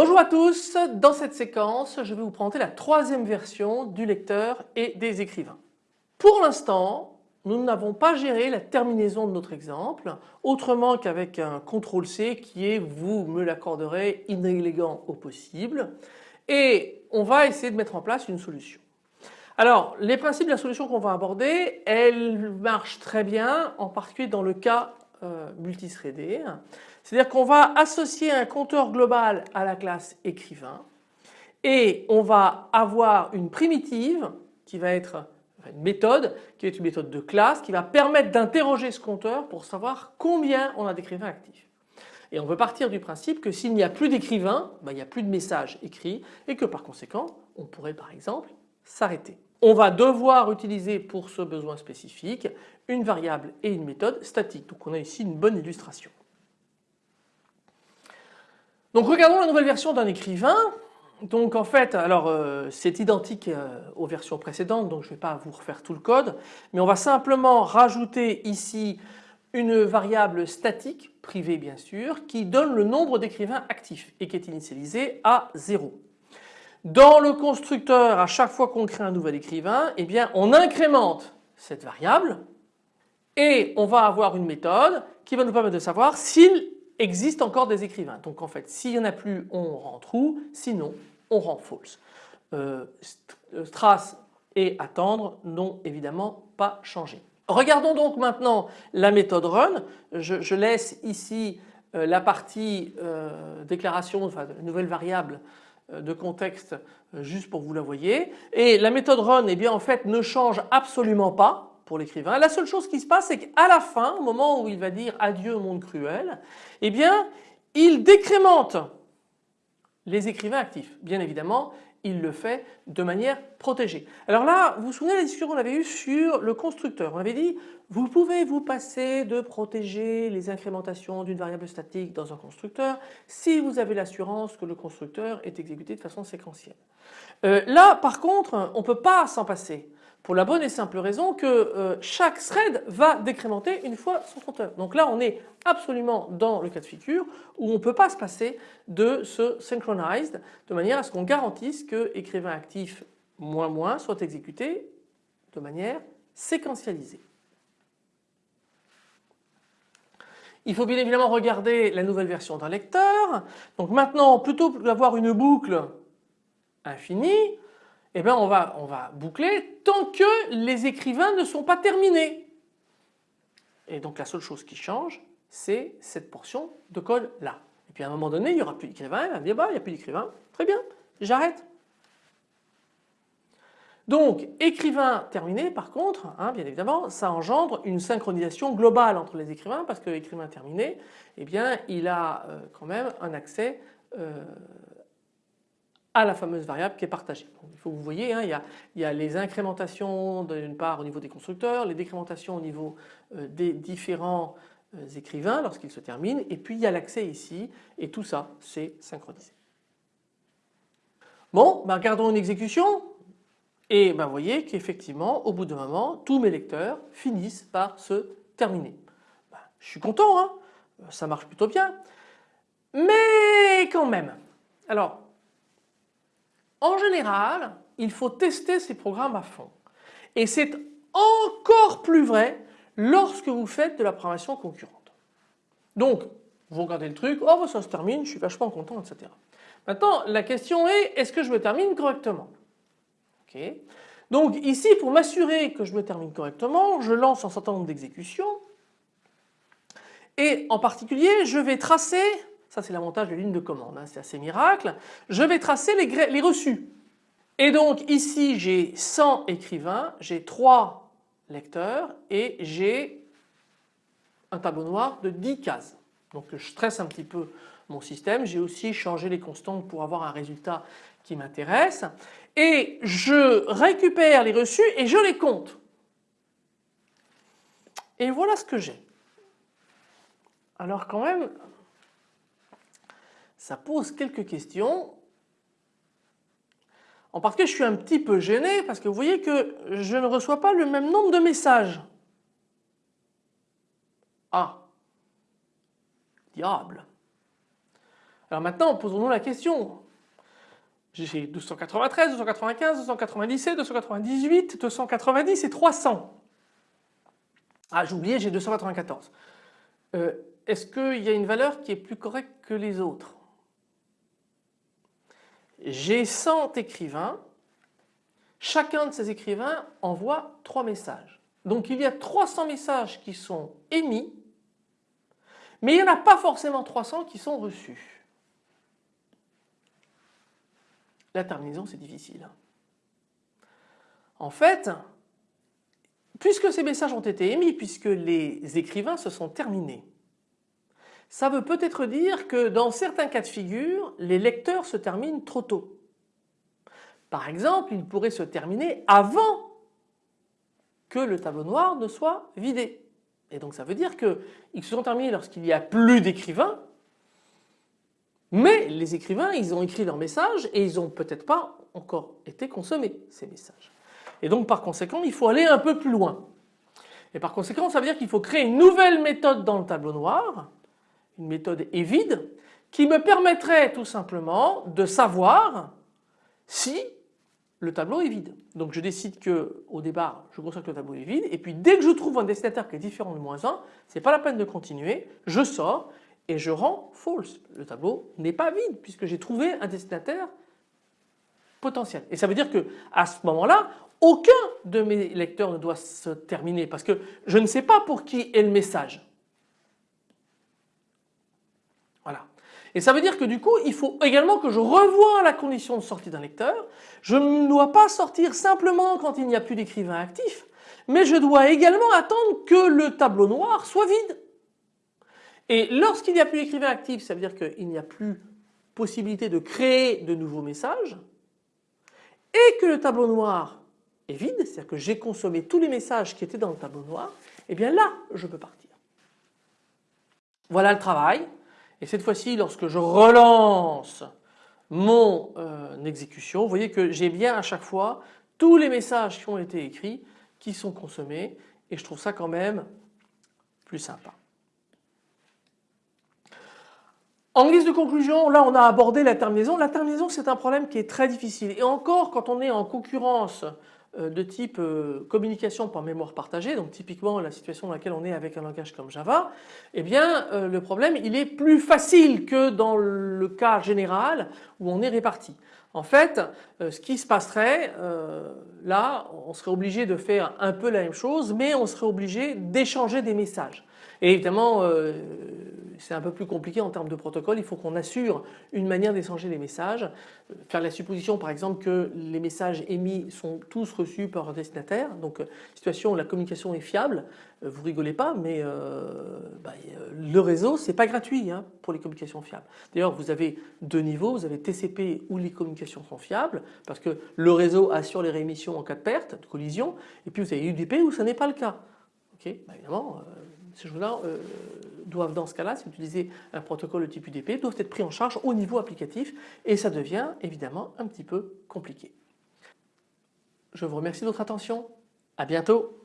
à tous, dans cette séquence je vais vous présenter la troisième version du lecteur et des écrivains. Pour l'instant nous n'avons pas géré la terminaison de notre exemple autrement qu'avec un CTRL C qui est, vous me l'accorderez, inélégant au possible et on va essayer de mettre en place une solution. Alors les principes de la solution qu'on va aborder, elles marchent très bien en particulier dans le cas euh, multithreadé. C'est-à-dire qu'on va associer un compteur global à la classe écrivain et on va avoir une primitive qui va être une méthode qui est une méthode de classe qui va permettre d'interroger ce compteur pour savoir combien on a d'écrivains actifs. Et on veut partir du principe que s'il n'y a plus d'écrivains, ben, il n'y a plus de messages écrits et que par conséquent on pourrait par exemple s'arrêter. On va devoir utiliser pour ce besoin spécifique une variable et une méthode statique. Donc on a ici une bonne illustration. Donc regardons la nouvelle version d'un écrivain. Donc en fait, alors euh, c'est identique euh, aux versions précédentes, donc je ne vais pas vous refaire tout le code, mais on va simplement rajouter ici une variable statique, privée bien sûr, qui donne le nombre d'écrivains actifs et qui est initialisée à 0. Dans le constructeur, à chaque fois qu'on crée un nouvel écrivain, eh bien on incrémente cette variable et on va avoir une méthode qui va nous permettre de savoir s'il existe encore des écrivains. Donc en fait s'il n'y en a plus on rend true, sinon on rend false. Euh, euh, et attendre n'ont évidemment pas changé. Regardons donc maintenant la méthode run. Je, laisse ici euh, la partie déclaration, enfin nouvelle variable de contexte juste pour vous la voyez. Et la méthode run eh bien en fait ne change absolument pas l'écrivain. La seule chose qui se passe c'est qu'à la fin, au moment où il va dire adieu au monde cruel, eh bien il décrémente les écrivains actifs. Bien évidemment, il le fait de manière protégée. Alors là, vous vous souvenez de la discussion qu'on avait eue sur le constructeur. On avait dit, vous pouvez vous passer de protéger les incrémentations d'une variable statique dans un constructeur si vous avez l'assurance que le constructeur est exécuté de façon séquentielle. Euh, là, par contre, on ne peut pas s'en passer pour la bonne et simple raison que euh, chaque thread va décrémenter une fois son compteur. Donc là on est absolument dans le cas de figure où on ne peut pas se passer de ce synchronized de manière à ce qu'on garantisse que écrivain actif moins moins soit exécuté de manière séquentialisée. Il faut bien évidemment regarder la nouvelle version d'un lecteur. Donc maintenant plutôt que d'avoir une boucle infinie, eh bien on va, boucler tant que les écrivains ne sont pas terminés. Et donc la seule chose qui change, c'est cette portion de code là. Et puis à un moment donné, il n'y aura plus d'écrivain, il va bah il n'y a plus d'écrivain, très bien, j'arrête. Donc écrivain terminé par contre, hein, bien évidemment, ça engendre une synchronisation globale entre les écrivains parce que écrivain terminé, eh bien il a euh, quand même un accès euh, à la fameuse variable qui est partagée. vous voyez, hein, il, y a, les incrémentations d'une part au niveau des constructeurs, les décrémentations au niveau euh, des différents euh, écrivains lorsqu'ils se terminent et puis il y a l'accès ici et tout ça c'est synchronisé. Bon, ben regardons une exécution et ben vous voyez qu'effectivement au bout d'un moment tous mes lecteurs finissent par se terminer. Ben, je suis content, hein ça marche plutôt bien, mais quand même. Alors en général, il faut tester ces programmes à fond. Et c'est encore plus vrai lorsque vous faites de la programmation concurrente. Donc, vous regardez le truc, oh ça se termine, je suis vachement content, etc. Maintenant, la question est, est-ce que je me termine correctement? Donc ici, pour m'assurer que je me termine correctement, je lance un certain nombre d'exécutions et en particulier, je vais tracer ça c'est l'avantage de ligne de commande, hein, c'est assez miracle. Je vais tracer les, les reçus. Et donc ici j'ai 100 écrivains, j'ai 3 lecteurs et j'ai un tableau noir de 10 cases. Donc je stresse un petit peu mon système, j'ai aussi changé les constantes pour avoir un résultat qui m'intéresse et je récupère les reçus et je les compte. Et voilà ce que j'ai. Alors quand même, ça pose quelques questions. En particulier, je suis un petit peu gêné parce que vous voyez que je ne reçois pas le même nombre de messages. Ah, diable. Alors maintenant, posons-nous la question. J'ai 293, 295, 297, 298, 290 et 300. Ah j'ai oublié, j'ai 294. Euh, est-ce qu'il y a une valeur qui est plus correcte que les autres? J'ai 100 écrivains, chacun de ces écrivains envoie 3 messages. Donc il y a 300 messages qui sont émis, mais il n'y en a pas forcément 300 qui sont reçus. La terminaison c'est difficile. En fait, puisque ces messages ont été émis, puisque les écrivains se sont terminés, ça veut peut-être dire que dans certains cas de figure, les lecteurs se terminent trop tôt. Par exemple, ils pourraient se terminer avant que le tableau noir ne soit vidé. Et donc ça veut dire qu'ils se sont terminés lorsqu'il n'y a plus d'écrivains, mais les écrivains ils ont écrit leurs messages et ils n'ont peut-être pas encore été consommés ces messages. Et donc par conséquent il faut aller un peu plus loin. Et par conséquent ça veut dire qu'il faut créer une nouvelle méthode dans le tableau noir une méthode est vide qui me permettrait tout simplement de savoir si le tableau est vide. Donc je décide que au départ je constate que le tableau est vide et puis dès que je trouve un destinataire qui est différent de moins 1, c'est pas la peine de continuer, je sors et je rends false. Le tableau n'est pas vide puisque j'ai trouvé un destinataire potentiel. Et ça veut dire que à ce moment-là, aucun de mes lecteurs ne doit se terminer parce que je ne sais pas pour qui est le message. Et ça veut dire que du coup il faut également que je revoie la condition de sortie d'un lecteur. Je ne dois pas sortir simplement quand il n'y a plus d'écrivain actif, mais je dois également attendre que le tableau noir soit vide. Et lorsqu'il n'y a plus d'écrivain actif, ça veut dire qu'il n'y a plus possibilité de créer de nouveaux messages et que le tableau noir est vide, c'est-à-dire que j'ai consommé tous les messages qui étaient dans le tableau noir, et eh bien là je peux partir. Voilà le travail. Et cette fois-ci, lorsque je relance mon euh, exécution, vous voyez que j'ai bien à chaque fois tous les messages qui ont été écrits qui sont consommés et je trouve ça quand même plus sympa. En guise de conclusion, là on a abordé la terminaison. La terminaison c'est un problème qui est très difficile et encore quand on est en concurrence de type euh, communication par mémoire partagée, donc typiquement la situation dans laquelle on est avec un langage comme Java, eh bien euh, le problème il est plus facile que dans le cas général où on est réparti. En fait, ce qui se passerait là, on serait obligé de faire un peu la même chose, mais on serait obligé d'échanger des messages. Et évidemment, c'est un peu plus compliqué en termes de protocole, il faut qu'on assure une manière d'échanger les messages, faire la supposition par exemple que les messages émis sont tous reçus par un destinataire, donc euh, situation où la communication est fiable, euh, vous rigolez pas mais euh, bah, le réseau c'est pas gratuit hein, pour les communications fiables. D'ailleurs vous avez deux niveaux, vous avez TCP où les communications sont fiables parce que le réseau assure les réémissions en cas de perte, de collision, et puis vous avez UDP où ça n'est pas le cas. Ok, bah, évidemment ces choses-là doivent dans ce cas-là, si vous utilisez un protocole de type UDP, doivent être pris en charge au niveau applicatif et ça devient évidemment un petit peu compliqué. Je vous remercie de votre attention. À bientôt.